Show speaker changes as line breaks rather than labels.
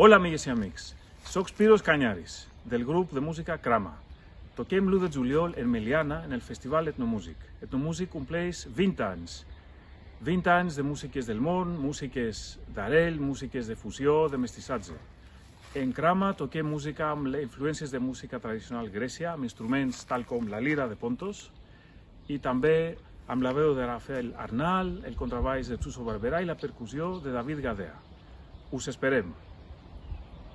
Hola, amigues i amics. Soc Spiros Canyaris, del grup de música Crama. Toquem l'1 de juliol en Meliana, en el Festival Etnomúsic. Etnomúsic compleix 20 anys. 20 anys de músiques del món, músiques d'arrel, músiques de fusió, de mestissatge. En Crama toquem música amb influències de música tradicional grècia, amb instruments tal com la lira de Pontos, i també amb la veu de Rafael Arnal, el contrabaix de Suso Barberà i la percussió de David Gadea. Us esperem!